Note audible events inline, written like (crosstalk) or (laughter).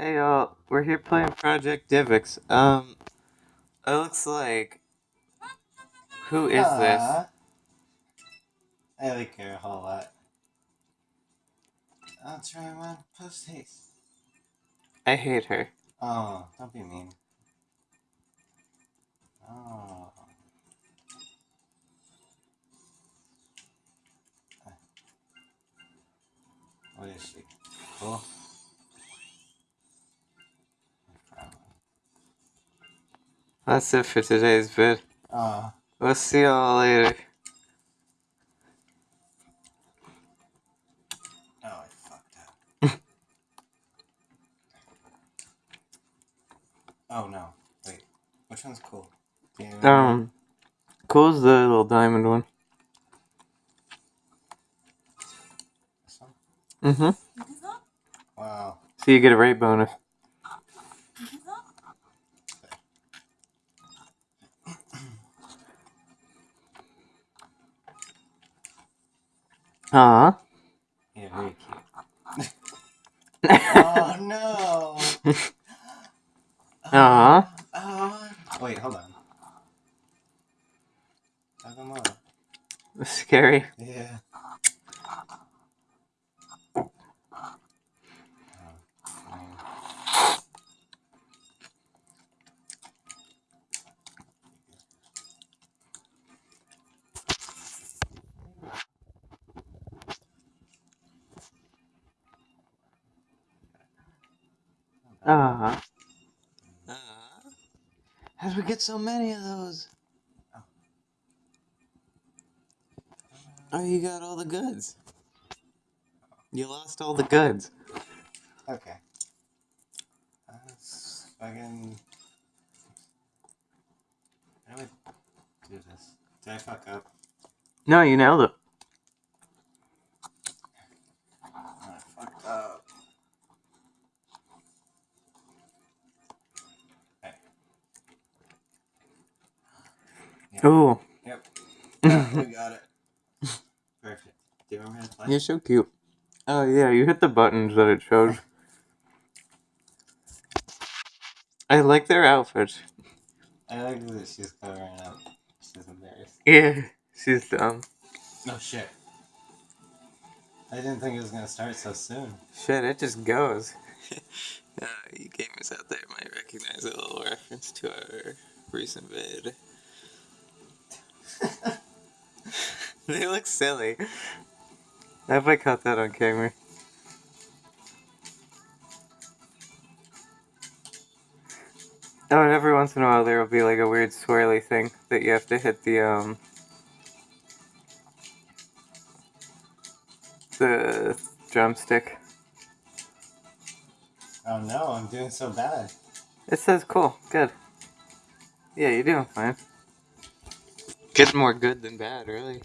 Hey y'all, we're here playing Project DIVA. Um, it looks like. Who is this? I like her a whole lot. I'll try one post haste. I hate her. Oh, don't be mean. Oh. What is she? Cool. That's it for today's vid. Oh, We'll see y'all later. oh, I fucked up. oh no, wait. Which one's cool? Do? Um, cool's the little diamond one. This one? Mm-hmm. Wow. So you get a rate bonus. Aw. Yeah, very cute. oh no! (laughs) Aw. Oh. Wait, hold on. Talk more. Scary. Yeah. Aw. How'd we get so many of those? Oh, you got all the goods. You lost all the goods. Okay. Let's fucking. How do I do this? Did I fuck up? No, you nailed it. Oh, I fucked up. Okay. Ooh. Yep. Yeah, we got it. Perfect. Do you remember how to play? You're so cute. Oh yeah, you hit the buttons that it shows. I like their outfits. I like that she's covering up. She's embarrassed. Yeah, she's dumb. No shit. I didn't think it was gonna start so soon. Shit, it just goes. (laughs) uh, you gamers out there might recognize a little reference to our recent vid. (laughs) they look silly. I hope I caught that on camera. Oh, and every once in a while there will be like a weird swirly thing that you have to hit the um the drumstick. Oh no, I'm doing so bad. It says cool, good. Yeah, you're doing fine. Get more good than bad, really.